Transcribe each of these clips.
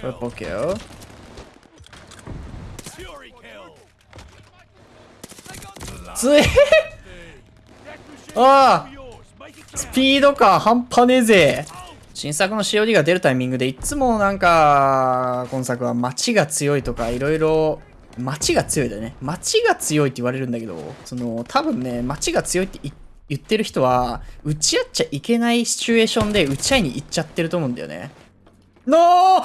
トリプルキルつえああスピード感半端ねえぜ。新作の COD が出るタイミングでいつもなんか今作は街が強いとかいろいろ街が強いだよね。街が強いって言われるんだけどその多分ね街が強いって言ってる人は打ち合っちゃいけないシチュエーションで打ち合いに行っちゃってると思うんだよねのー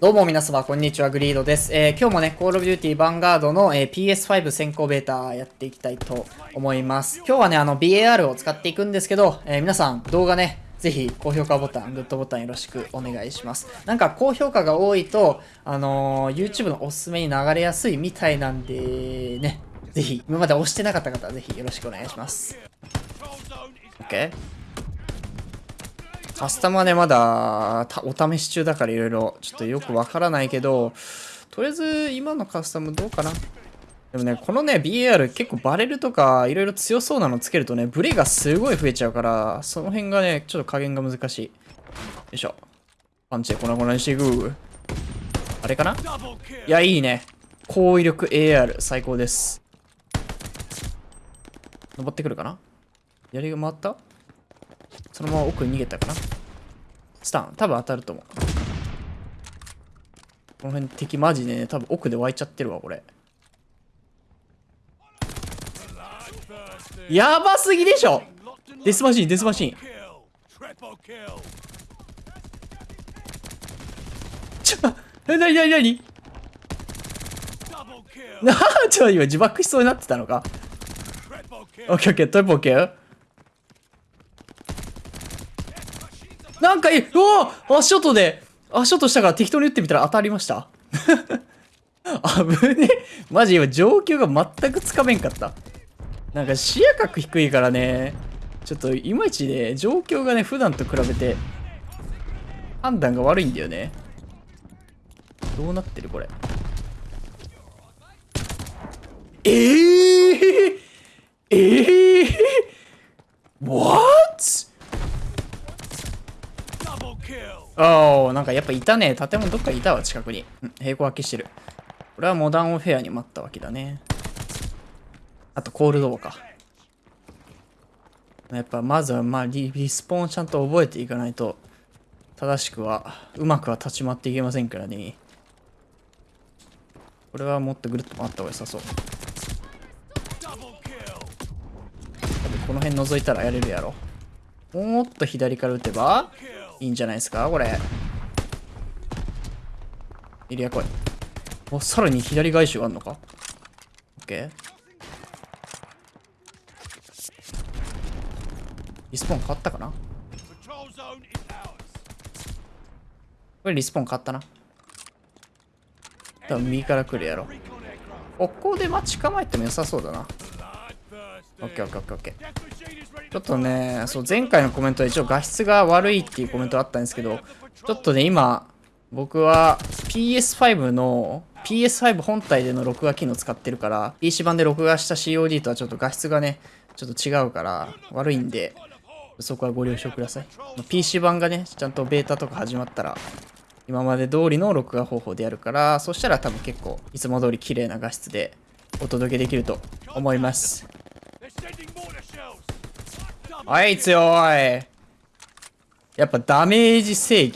どうも皆様、こんにちは、グリードです。えー、今日もね、コールオブデューティーヴァンガードの、えー、PS5 先行ベータやっていきたいと思います。今日はね、あの、BAR を使っていくんですけど、えー、皆さん、動画ね、ぜひ、高評価ボタン、グッドボタンよろしくお願いします。なんか、高評価が多いと、あの YouTube のおすすめに流れやすいみたいなんで、ね、ぜひ、今まで押してなかった方はぜひよろしくお願いします。OK? カスタマーね、まだお試し中だからいろいろちょっとよくわからないけど、とりあえず今のカスタムどうかなでもね、このね、BAR 結構バレルとかいろいろ強そうなのつけるとね、ブレがすごい増えちゃうから、その辺がね、ちょっと加減が難しい。よいしょ。パンチで粉々にしていく。あれかな？いや、いいね。高威力 AR 最高です。登ってくるかな？槍が回った？そのまま奥に逃げたかな。スタン。多分当たると思う。この辺敵マジでね多分奥で湧いちゃってるわこれ。やばすぎでしょ！デスマシンデスマシン。ちょえなになになに？な ちょ今自爆しそうになってたのか？オッケーオッケー。トリプオッケなんかいい、うわ足音で、足音したから適当に打ってみたら当たりました。危ねマジ今状況が全くつかめんかった。なんか視野角低いからね、ちょっといまいちね、状況がね、普段と比べて、判断が悪いんだよね。どうなってるこれ。えー、えー、ああ、なんかやっぱいたね。建物どっかいたわ、近くに。うん、平行空きしてる。これはモダンオフェアに待ったわけだね。あと、コールドーか。やっぱ、まずは、まあリ、リスポーンちゃんと覚えていかないと、正しくは、うまくは立ち回っていけませんからね。これはもっとぐるっと回った方が良さそう。この辺覗いたらやれるやろ。もっと左から撃てばいいんじゃないですか？これ。エリア来い。お、さらに左外周あんのか？オッケー。リスポーン変わったかな？これリスポーン変わったな。多分右から来るやろ。ここで待ち構えても良さそうだな。オッケーオッケーオッケーオッケー。ちょっとね、そう、前回のコメントで一応画質が悪いっていうコメントあったんですけど、ちょっとね、今、僕は PS5 の PS5 本体での録画機能使ってるから、PC 版で録画した COD とはちょっと画質がね、ちょっと違うから悪いんで、そこはご了承ください。PC 版がね、ちゃんとベータとか始まったら、今まで通りの録画方法でやるから、そしたら多分結構いつも通り綺麗な画質でお届けできると思います。あい強い。やっぱダメージ制御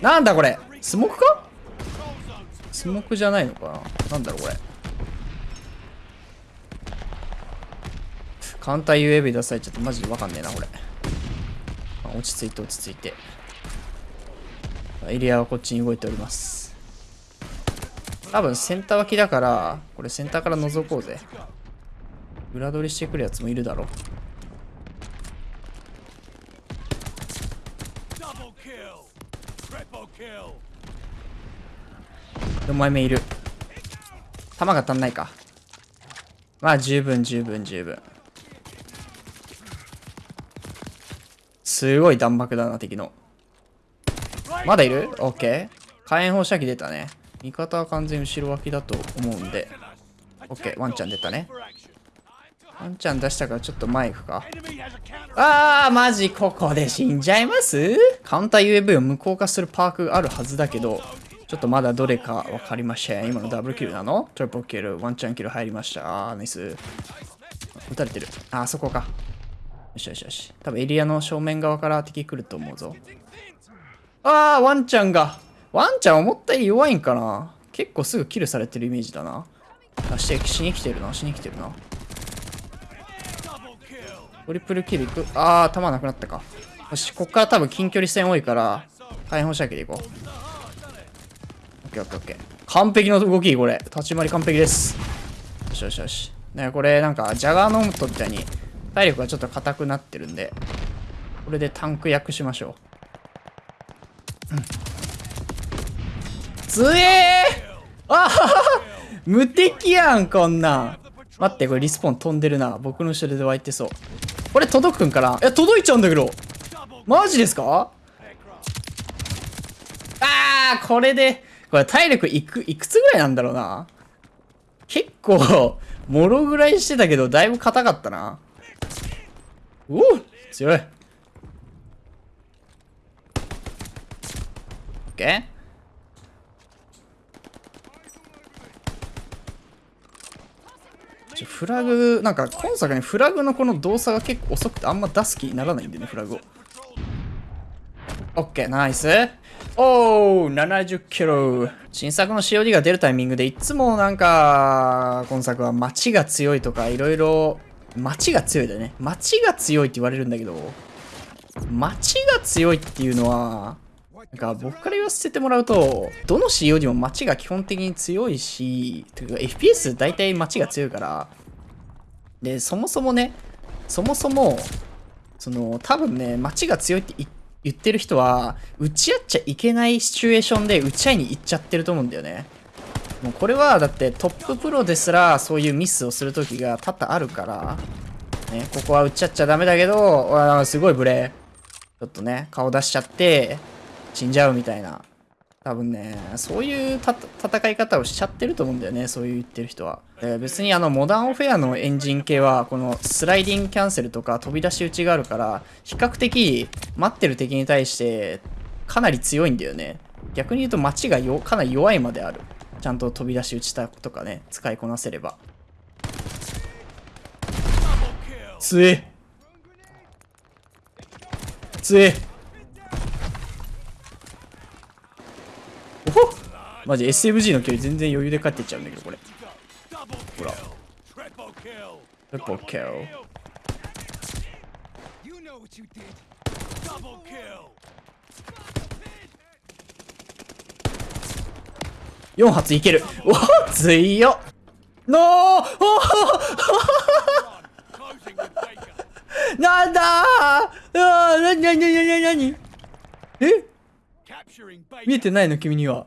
なんだこれ？スモークか？スモークじゃないのかな？なんだろうこれ。カウンター UAV 出されちゃってマジでわかんねえなこれ。落ち着いて落ち着いて。エリアはこっちに動いております。多分センター脇だからこれセンターから覗こうぜ。裏取りしてくるやつもいるだろう。4枚目いる。弾が足んないか。まあ十分十分十分。すごい弾幕だな敵の。まだいる？オッケー。火炎放射器出たね。味方は完全後ろ脇だと思うんで。オッケー。ワンちゃん出たね。ワンちゃん出したからちょっと前行くか。あーマジここで死んじゃいます？カウンター UAV を無効化するパークがあるはずだけどちょっとまだどれか分かりません。今のダブルキルなの？トリプルキルワンチャンキル入りました。あーナイス。撃たれてる。あそこか。よしよしよし。多分エリアの正面側から敵来ると思うぞ。あーワンちゃんが。ワンちゃん思ったより弱いんかな？結構すぐキルされてるイメージだな。あしてしに来てるなしに来てるな。トリプルキルいく？あー弾なくなったか。よしこっから多分近距離戦多いから火炎放射器でいこう。オッケーオッケーオッケー。完璧の動きこれ。立ち回り完璧です。よしよしよし。ねこれなんかジャガーノームトみたいに体力がちょっと硬くなってるんでこれでタンク役しましょう。うん。つえあはは！無敵やんこんなん。待ってこれリスポーン飛んでるな。僕の後ろで湧いてそう。これ届くんかな？いや届いちゃうんだけど。マジですか？あーこれで。これ体力いくいくつぐらいなんだろうな？結構もろぐらいしてたけどだいぶ硬かったな。おお強い。オッケー。ちょフラグ、なんか今作にフラグのこの動作が結構遅くてあんま出す気にならないんでね、フラグを。オッケー、ナイス。おー、70キロ。新作の COD が出るタイミングでいつもなんか、今作は街が強いとかいろいろ、街が強いだよね。街が強いって言われるんだけど、街が強いっていうのは、なんか僕から言わせてもらうと、どの COD も街が基本的に強いし、てか FPS 大体街が強いから、で、そもそもね、そもそも、その、多分ね、街が強いって言ってる人は、打ち合っちゃいけないシチュエーションで打ち合いに行っちゃってると思うんだよね。もうこれはだってトッププロですらそういうミスをする時が多々あるから、ね、ここは打ち合っちゃダメだけど、うわすごいブレちょっとね、顔出しちゃって、死んじゃうみたいな。多分ね、そういう戦い方をしちゃってると思うんだよね、そういう言ってる人は。別にあの、モダンオフェアのエンジン系は、このスライディングキャンセルとか飛び出し打ちがあるから、比較的待ってる敵に対してかなり強いんだよね。逆に言うと街がよかなり弱いまである。ちゃんと飛び出し打ちたとかね、使いこなせれば。つえつえおほマジ SMG の距離全然余裕で帰ってっちゃうんだけどこれ。ほら。トリプキル4発いける。おっ強っ。ノー。おなんだ？ーなになになになに？え？見えてないの君には。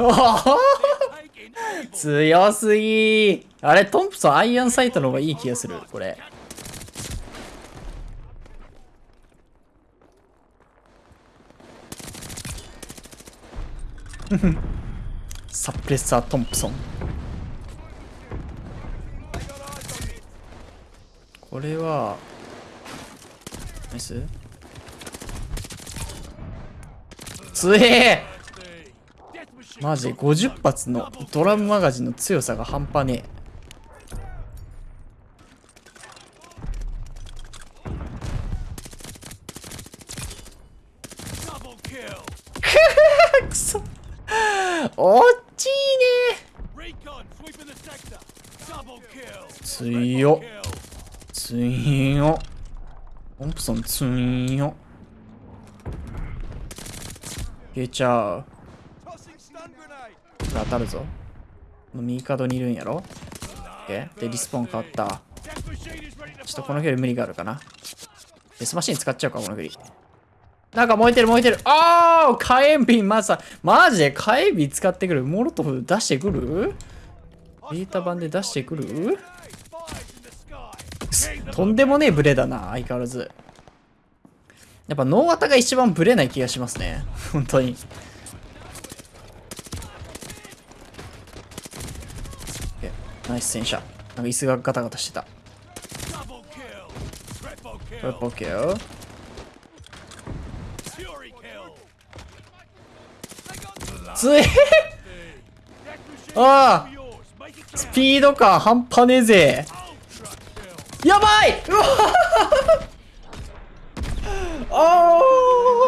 強すぎあれトンプソンアイアンサイトの方がいい気がするこれ。サプレッサートンプソン。これはナイス。強え。マジ50発のドラムマガジンの強さが半端ねえ。くそ。おっちいね。えよ。つ強っ。オンプソン強っ。いけちゃう.当たるぞ。右角にいるんやろ？OK でリスポーン変わった。ちょっとこの距離無理があるかな。デスマシン使っちゃうかこの距離。なんか燃えてる燃えてる。ああ火炎瓶まさマジで火炎瓶使ってくる。モロトフ出してくる？ベータ版で出してくる？とんでもねえブレだな相変わらずやっぱ脳型が一番ブレない気がしますね。本当に。ナイス戦車。なんか椅子がガタガタしてた。トリプルール。つえ ああスピード感半端ねえぜやばいあー